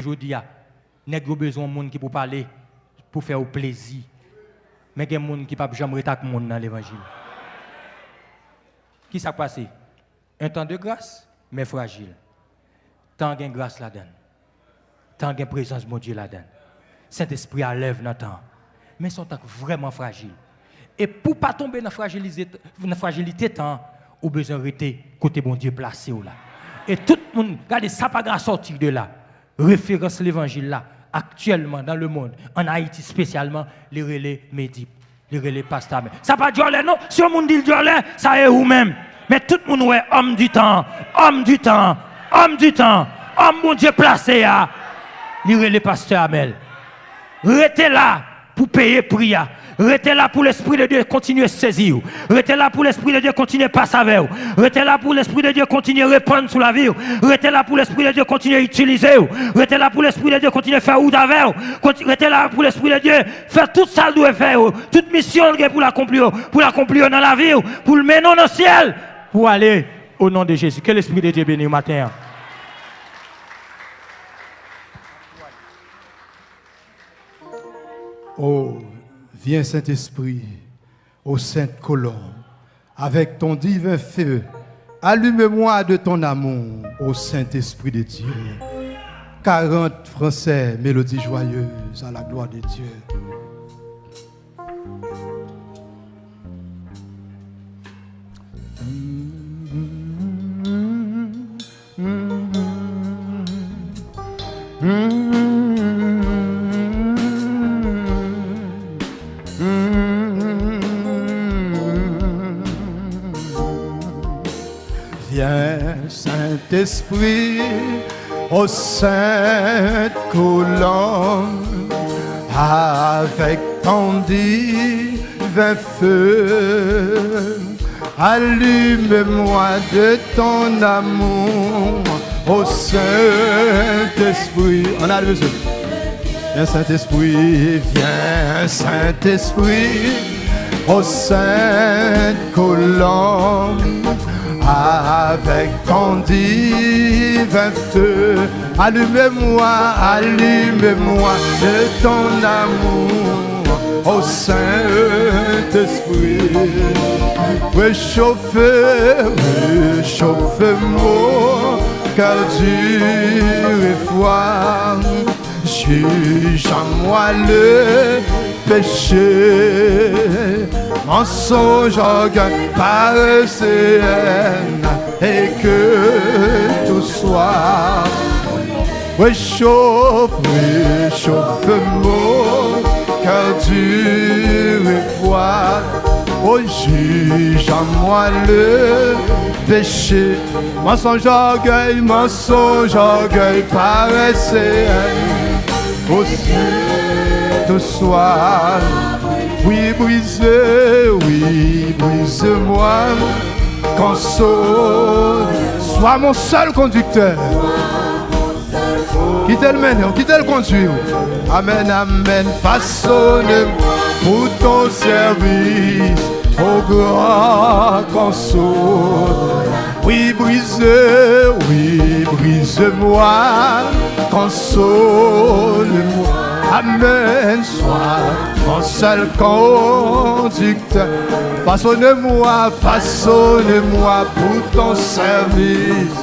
Je dis, n'est besoin de monde qui pour parler, pour faire plaisir. Mais il y a gens qui ne peuvent jamais être monde dans l'évangile. Qui s'est passé Un temps de grâce, mais fragile. Tant de grâce là-dedans. Tant de présence de Dieu là-dedans. Saint-Esprit à lève dans temps. Mais sont vraiment fragile. Et pour ne pas tomber dans la fragilité, dans la fragilité temps, ou besoin rester côté bon Dieu placé là. Et tout le monde, regardez, ça pas sortir de là. Référence l'évangile là, actuellement dans le monde, en Haïti spécialement, les relais médip, les relais pasteurs. Ça pas Dieu non? Si monde dit Dieu ça est ou même? Mais tout le monde est homme du temps, homme du temps, homme du temps, homme bon Dieu placé là. Les relais pasteurs Amel. Restez là pour payer prière. Restez là pour l'Esprit de Dieu continuer à saisir. Restez là pour l'Esprit de Dieu continuer à passer avec vous. Restez là pour l'Esprit de Dieu continuer à répondre sur la vie. Restez là pour l'Esprit de Dieu continuer à utiliser. Restez là pour l'Esprit de Dieu continuer à faire ou avec Restez là pour l'Esprit de Dieu faire tout ça doit faire. Toute mission pour l'accomplir. Pour l'accomplir dans la vie. Pour le mener dans le ciel. Pour aller au nom de Jésus. Que l'Esprit de Dieu bénisse matin. Oh. Viens Saint-Esprit, ô sainte colombe, avec ton divin feu, allume-moi de ton amour, ô Saint-Esprit de Dieu. 40 Français, mélodies joyeuses à la gloire de Dieu. Saint-Esprit, au sainte colonne, avec ton divin feu, allume-moi de ton amour, au Saint-Esprit. On a le Viens Saint-Esprit, viens Saint-Esprit, au sainte colonne avec ton divin feu. Allume-moi, allume-moi de ton amour, au Saint-Esprit. Réchauffe, réchauffe-moi, car dur et froid. Juge en moi le péché, mensonge, orgueil, paresse et que tout soit réchauffe, réchauffe-moi, car tu es froid. Oh, juge en moi le péché, mensonge, orgueil, mensonge, orgueil, paresse, aussi tout soir. Oui, brise, oui, brise-moi, console, sois mon seul conducteur. Qui te le mène, qui te le conduit? Amen, amen, façonne pour ton service, au grand console. Oui, brise, oui, brise-moi, console-moi. Amen, sois mon seul conducteur. Façonne-moi, façonne-moi pour ton service,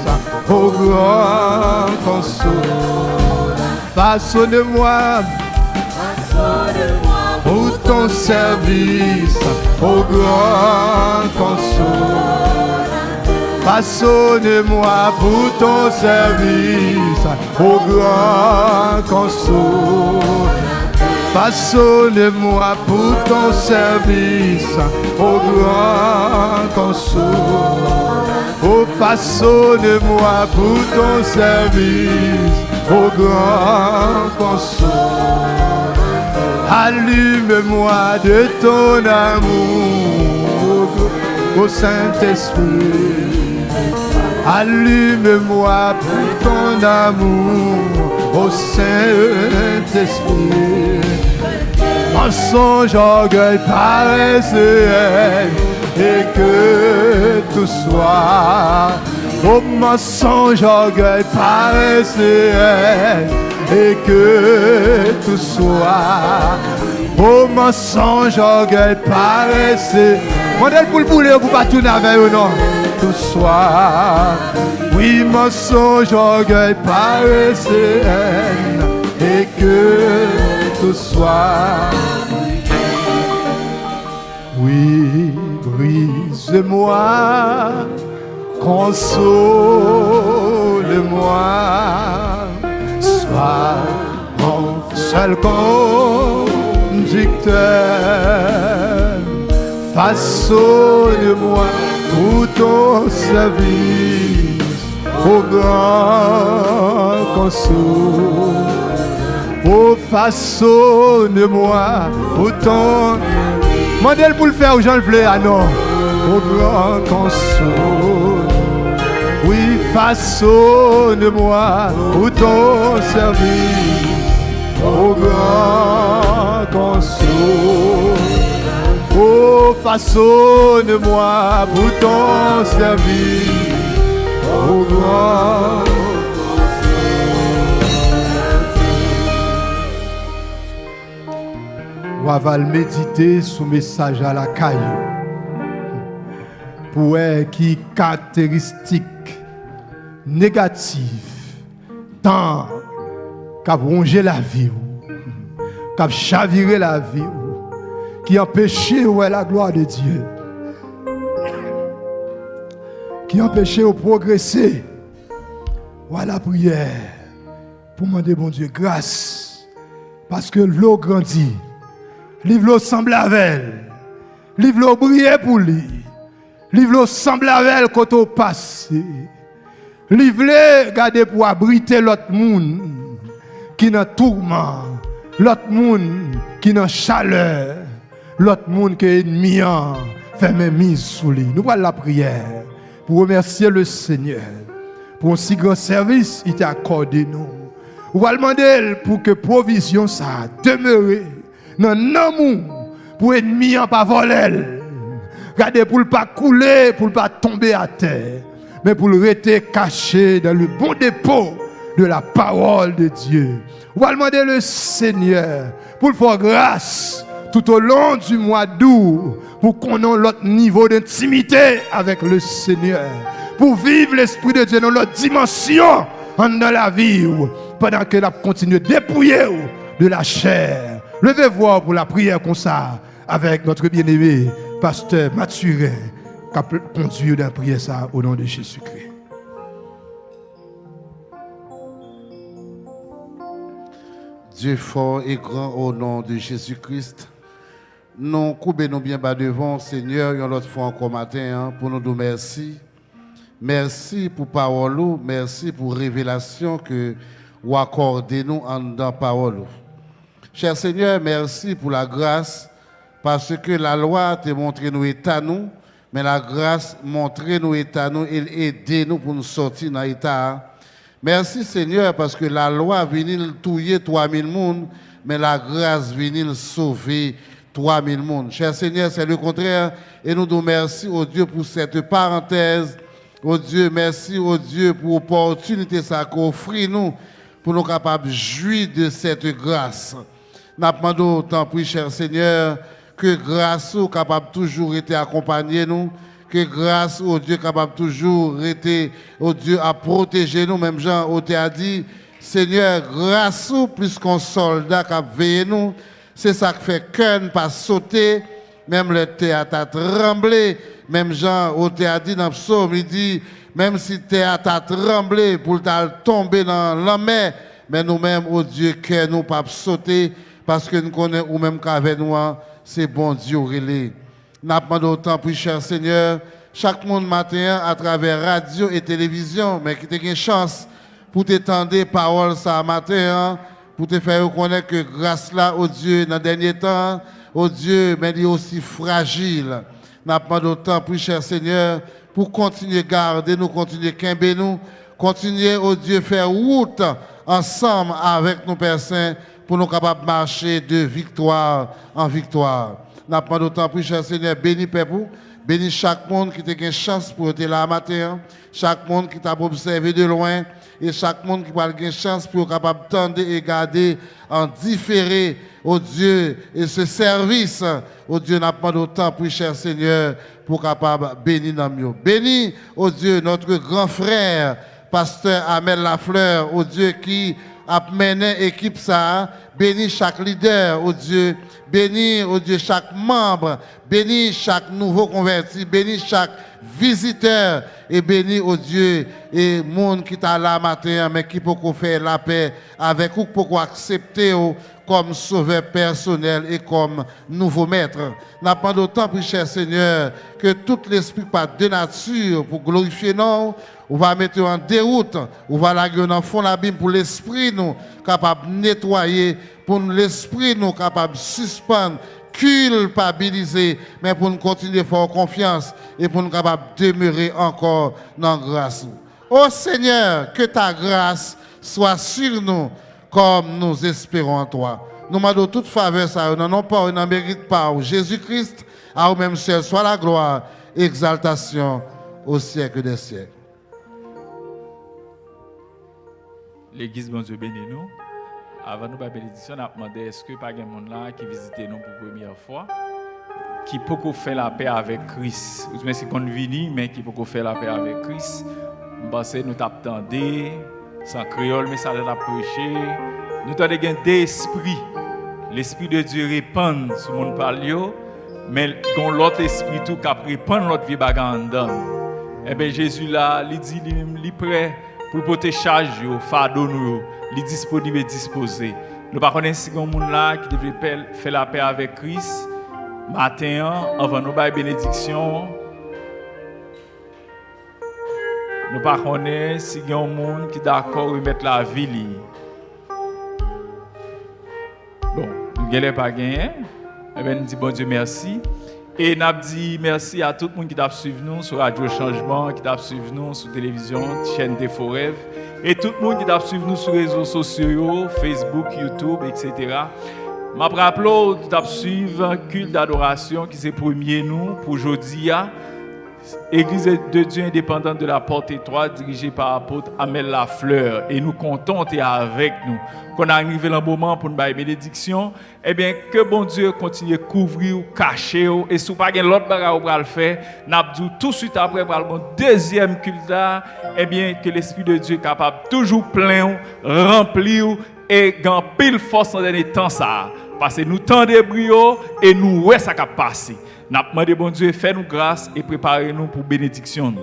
au grand console. Façonne-moi, façonne-moi pour ton service, au grand console. Façonne-moi pour ton service, au grand console. Façonne-moi pour ton service, au grand console. Oh, façonne-moi pour ton service, au grand console. Allume-moi de ton amour, au Saint-Esprit. Allume-moi pour ton amour, au Saint-Esprit. Mensonge, orgueil, paresse et que tout soit. Au mensonge, orgueil, paresse et que tout soit au mensonge, orgueil, paresse. Modèle pour le bouler, pour pas tout avec ou non. Tout soit, oui, mensonge, orgueil, paresse, et que tout soit. Oui, brise-moi, console-moi, sois mon seul conducteur. Façonne-moi pour ton service, au grand console. Oh, façonne-moi pour ton Mandez pour le faire aux gens le plaît, ah non. Au grand console. Oui, façonne-moi pour ton service. Au grand console. Oh, façonne-moi pour ton service. Au grand On va méditer sous message à la caille. Pour qui caractéristique négative tant qu'a rongé la vie, qu'a chaviré la vie, qui empêchait ouais, la gloire de Dieu, qui empêchait de progresser. Voilà la prière? Pour demander bon Dieu grâce parce que l'eau grandit Livre semble avec elle. Livre brille pour lui. Livre semble avec elle quand on passe. Livre garder pour abriter l'autre monde qui dans tourment. L'autre monde qui dans chaleur. L'autre monde qui est ennemi fait mes mises sous lui. Nous voilà la prière pour remercier le Seigneur pour un si grand service il t'a accordé nous. On va demander pour que provision ça demeure dans l'amour pour ennemi en pas voler. Regardez pour ne pas couler, pour ne pas tomber à terre, mais pour le rester caché dans le bon dépôt de la parole de Dieu. On va demander le Seigneur pour faire grâce tout au long du mois d'août pour qu'on ait l'autre niveau d'intimité avec le Seigneur. Pour vivre l'Esprit de Dieu dans l'autre dimension dans la vie pendant que la continue de dépouiller de la chair Levez-vous pour la prière comme ça avec notre bien-aimé pasteur Mathurin qui a conduit dans la prière ça au nom de Jésus-Christ. Dieu fort et grand au nom de Jésus-Christ. Nous coupons bien bas devant, Seigneur, une autre fois encore matin, hein, pour nous dire merci. Merci pour parole, merci pour révélation que vous accordez nous en dans parole. Cher Seigneur, merci pour la grâce, parce que la loi te montré nous état nous, mais la grâce montré nous état nous et aidé nous pour nous sortir dans l'état. Merci Seigneur, parce que la loi vient tuer 3000 personnes, mais la grâce vient sauver 3000 personnes. Cher Seigneur, c'est le contraire. Et nous nous merci au Dieu pour cette parenthèse. Au Dieu, merci au Dieu pour l'opportunité qu'on offre nous pour nous capables de jouir de cette grâce. Nous demandons autant, puis, cher Seigneur, que grâce au capable toujours été accompagné nous, que grâce au Dieu capable toujours été au Dieu à protéger nous, même Jean au a dit, Seigneur, grâce plus qu'un soldat qui a veillé nous, c'est ça qui fait qu'un pas sauter, même le théâtre a tremblé, même Jean au a dit dans le psaume, il dit, même si le théâtre a tremblé pour tomber dans la mer, mais nous-mêmes, au Dieu, que nous pas sauter, parce que nous connaissons ou même qu'avec nous, hein, c'est bon Dieu relais. Nous demandons autant pour cher Seigneur, chaque monde matin à travers radio et télévision, mais qui a une chance pour t'étendre parole ça matin, hein, pour te faire reconnaître que grâce là au Dieu dans le dernier temps, au Dieu, mais il est aussi fragile. Nous demandons autant pour cher Seigneur, pour continuer à garder nous, continuer à nous, continuer au Dieu faire route ensemble avec nos personnes pour nous capables de marcher de victoire en victoire. Nous pas d'autant plus, cher Seigneur, béni Père béni chaque monde qui a une chance pour être là matin, chaque monde qui t'a observé de loin, et chaque monde qui va une chance pour capable tendre et garder en différé, au Dieu, et ce service, au Dieu, n'a pas d'autant, pour cher Seigneur, pour capable bénir dans mieux. Bénis, au Dieu, notre grand frère, pasteur Amel Lafleur, au Dieu qui a mené équipe ça, bénis chaque leader, au Dieu, bénis, au Dieu, chaque membre, bénis chaque nouveau converti, bénis chaque visiteur, et bénis, au Dieu, et monde qui t'a là matin, mais qui peut faire la paix avec ou pour accepter comme sauveur personnel et comme nouveau maître. N'a pas d'autant, plus cher Seigneur, que tout l'esprit pas de nature pour glorifier nous, on va mettre en déroute, on va la dans fond l'abîme pour l'esprit nous capable de nettoyer, pour l'esprit nous capable de suspendre, culpabiliser, mais pour nous continuer à faire confiance et pour nous capable de demeurer encore dans la grâce. Ô Seigneur, que ta grâce soit sur nous comme nous espérons en toi. Nous demandons toute faveur, ça, nous n'en pas, nous mérite pas. Jésus-Christ, à vous-même seul, soit la gloire, exaltation au siècle des siècles. L'église, bon Dieu, bénis nous. Avant nous, la bénédiction, on a demandé est-ce que pas de monde là qui visite nous pour la première fois, qui peut faire la paix avec Christ? Ou c'est qu'on vient, mais qui peut faire la paix avec Christ? Pense que nous t'attendons, sans créole, mais ça l'a prêché. Nous avons d'esprit. L'esprit de Dieu répand sur mon palio, mais dans l'autre esprit tout qui répand l'autre vie bagandam. Eh bien, Jésus là, il dit, il est prêt pour porter charge, fardeau nous, il disponible et disposé. Nous ne connaissons pas monde là qui devrait faire la paix avec Christ. Matin, avant nous faire bénédiction, nous ne connaissons pas si un monde qui est d'accord de mettre la vie. Bon, nous ne pas gagné. Eh bien, nous disons bon Dieu merci. Et nous dit merci à tout le monde qui a suivi nous sur Radio Changement, qui a suivi nous sur télévision, chaîne des Forever, et tout le monde qui a suivi nous sur les réseaux sociaux, Facebook, YouTube, etc. Je rappelle que tu suivi culte d'adoration qui s'est premier nous pour aujourd'hui. Église de Dieu indépendante de la porte étroite dirigée par l'apôtre Amel Lafleur. Et nous comptons et avec nous. Qu'on arrive le moment pour nous faire bénédiction, eh bien, que bon Dieu continue à couvrir, cacher, et si vous n'avez pas l'autre le faire, tout de suite après pour le deuxième culte, eh bien, que l'Esprit de Dieu capable toujours plein, remplir et gagner pile force dans les temps ça. Parce que nous tendons brio et nous voyons ça qui. Nous demandé bon Dieu, fais-nous grâce et préparez-nous pour bénédiction.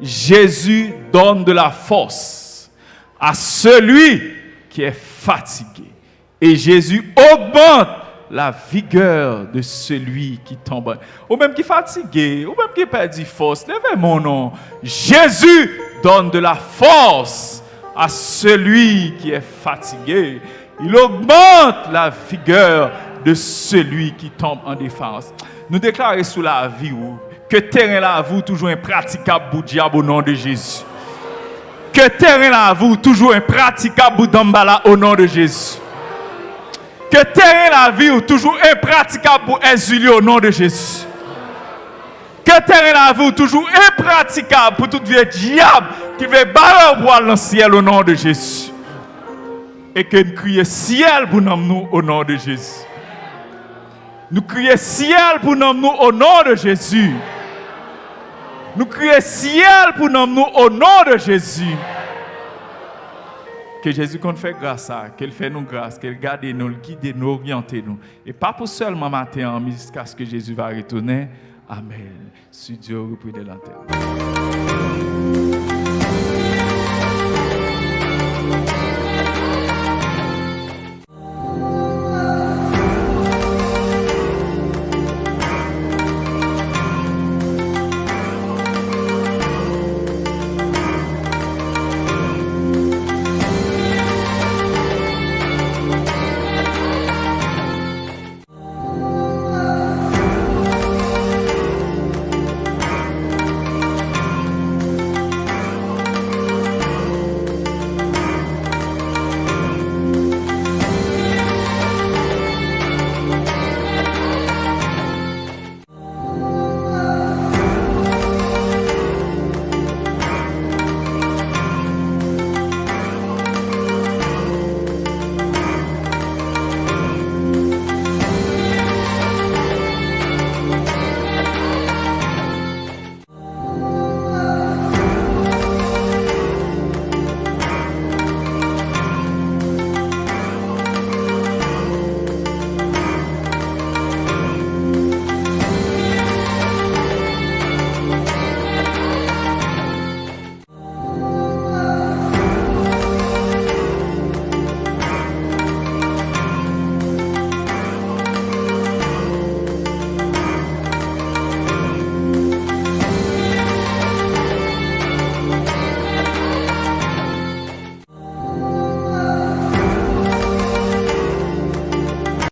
Jésus donne de la force à celui qui est fatigué. Et Jésus augmente la vigueur de celui qui tombe. Ou même qui est fatigué, ou même qui perdu force. Levez mon nom. Jésus donne de la force à celui qui est fatigué. Il augmente la vigueur de celui qui tombe en défense. Nous déclarons sous la vie que terrain là vous toujours impraticable pour diable au nom de Jésus. Que terrain là vous toujours impraticable pour Dambala au nom de Jésus. Que terrain la vie toujours impraticable pour exilier au nom de Jésus. Que terrain la vie toujours impraticable pour tout vieux diable qui veut barrer au dans le ciel au nom de Jésus. Et que nous crions ciel pour nous au nom de Jésus. Nous crions ciel pour nous au nom de Jésus. Nous crions ciel pour nous au nom de Jésus. Que Jésus qu'on fait grâce à, qu'il fait nous grâce, qu'il garde nous, qu'il guide nous, oriente nous. Et pas pour seulement matin, jusqu'à ce que Jésus va retourner. Amen. Dieu repris de l'antenne.